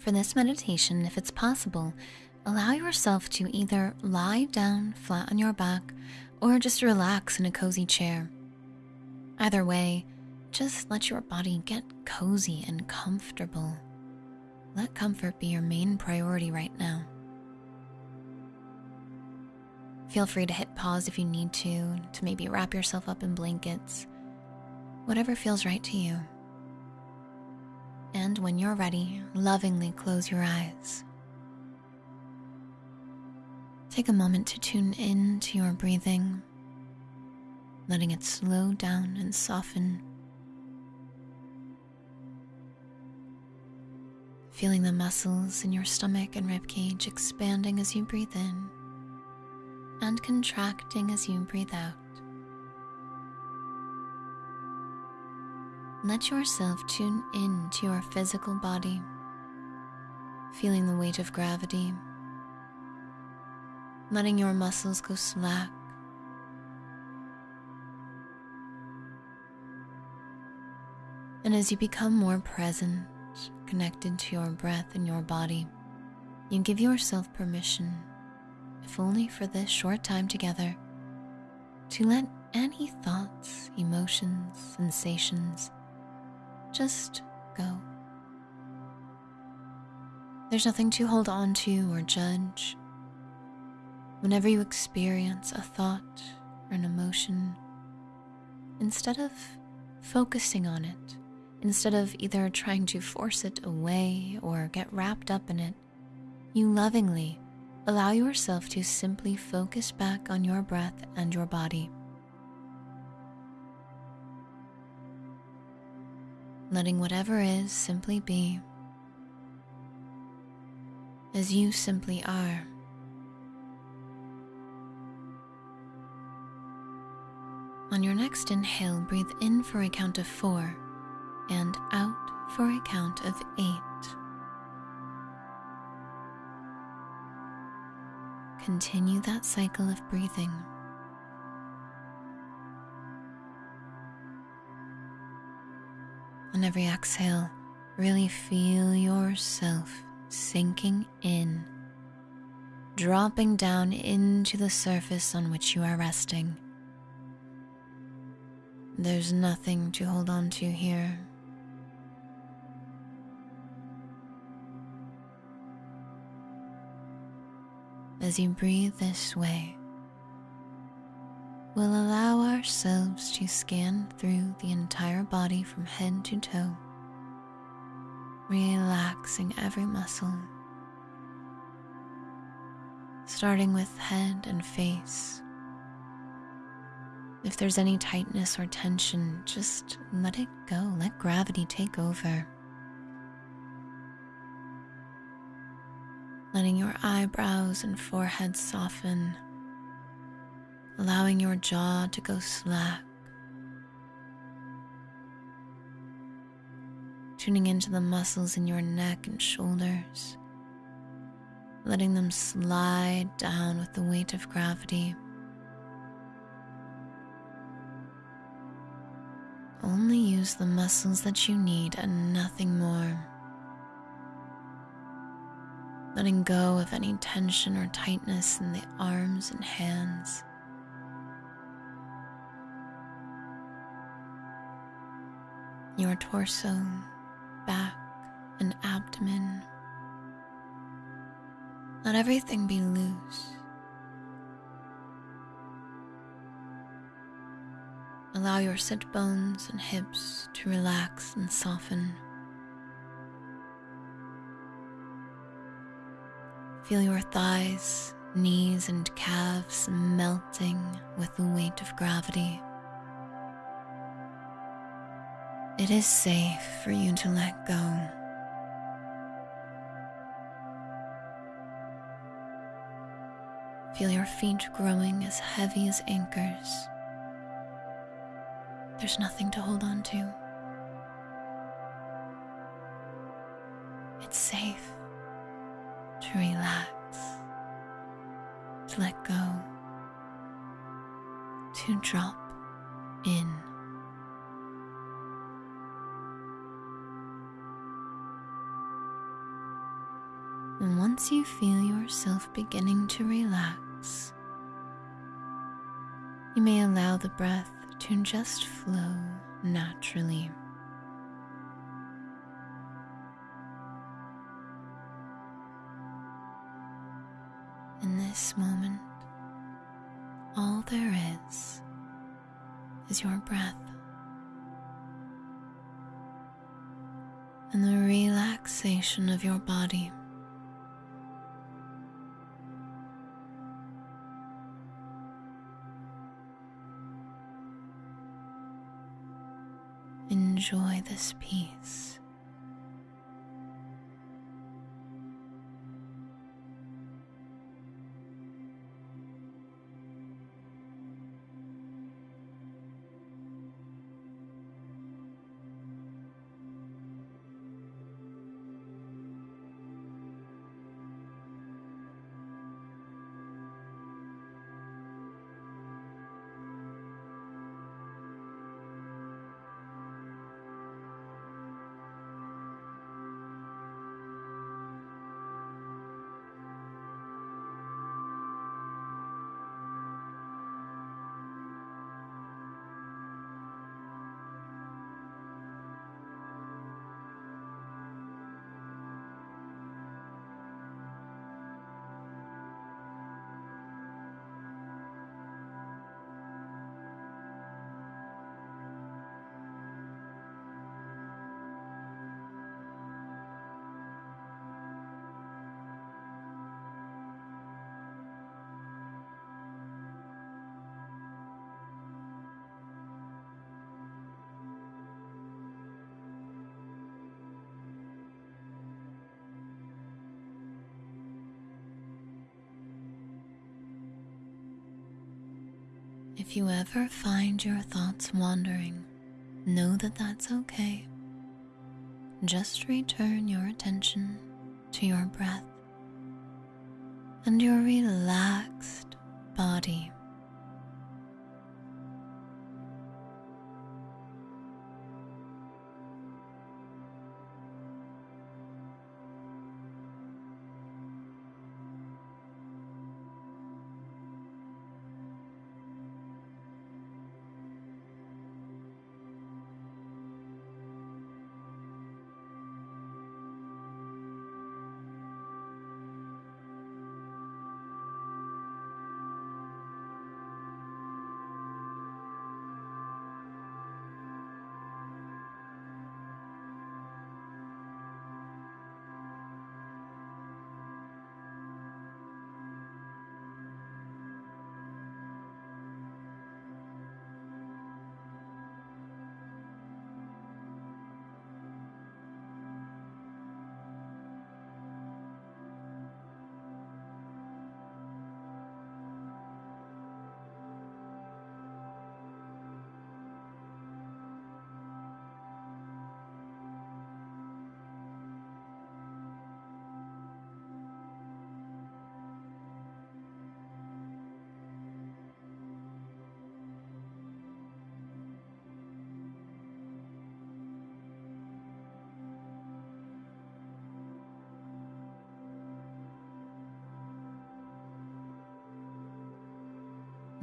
For this meditation, if it's possible, allow yourself to either lie down flat on your back or just relax in a cozy chair. Either way, just let your body get cozy and comfortable. Let comfort be your main priority right now. Feel free to hit pause if you need to, to maybe wrap yourself up in blankets, whatever feels right to you. And when you're ready, lovingly close your eyes. Take a moment to tune in to your breathing, letting it slow down and soften. Feeling the muscles in your stomach and ribcage expanding as you breathe in and contracting as you breathe out. Let yourself tune in to your physical body, feeling the weight of gravity, letting your muscles go slack. And as you become more present, connected to your breath and your body, you give yourself permission if only for this short time together, to let any thoughts, emotions, sensations just go. There's nothing to hold on to or judge. Whenever you experience a thought or an emotion, instead of focusing on it, instead of either trying to force it away or get wrapped up in it, you lovingly allow yourself to simply focus back on your breath and your body. Letting whatever is simply be as you simply are. On your next inhale, breathe in for a count of four and out for a count of eight. Continue that cycle of breathing. On every exhale, really feel yourself sinking in, dropping down into the surface on which you are resting. There's nothing to hold on to here. as you breathe this way, we'll allow ourselves to scan through the entire body from head to toe, relaxing every muscle, starting with head and face. If there's any tightness or tension, just let it go. Let gravity take over. letting your eyebrows and forehead soften, allowing your jaw to go slack, tuning into the muscles in your neck and shoulders, letting them slide down with the weight of gravity. Only use the muscles that you need and nothing more letting go of any tension or tightness in the arms and hands. Your torso, back, and abdomen. Let everything be loose. Allow your sit bones and hips to relax and soften. Feel your thighs, knees, and calves melting with the weight of gravity. It is safe for you to let go. Feel your feet growing as heavy as anchors. There's nothing to hold on to. It's safe to relax, to let go, to drop in. You feel yourself beginning to relax, you may allow the breath to just flow naturally. In this moment, all there is is your breath and the relaxation of your body. Enjoy this peace. If you ever find your thoughts wandering, know that that's okay. Just return your attention to your breath and your relaxed body.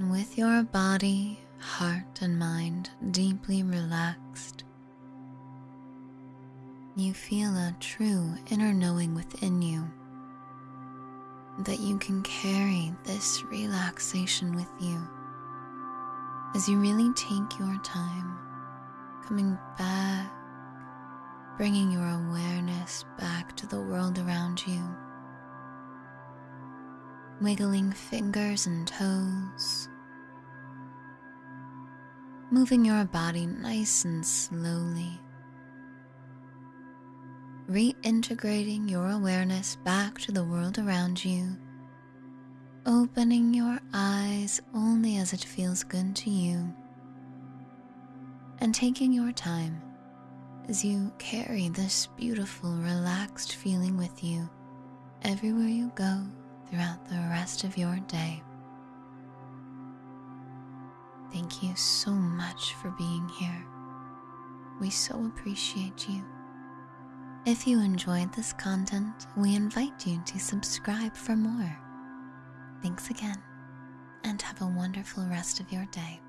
With your body, heart, and mind deeply relaxed, you feel a true inner knowing within you that you can carry this relaxation with you as you really take your time coming back, bringing your awareness back to the world around you wiggling fingers and toes, moving your body nice and slowly, reintegrating your awareness back to the world around you, opening your eyes only as it feels good to you, and taking your time as you carry this beautiful, relaxed feeling with you everywhere you go throughout the rest of your day. Thank you so much for being here. We so appreciate you. If you enjoyed this content, we invite you to subscribe for more. Thanks again, and have a wonderful rest of your day.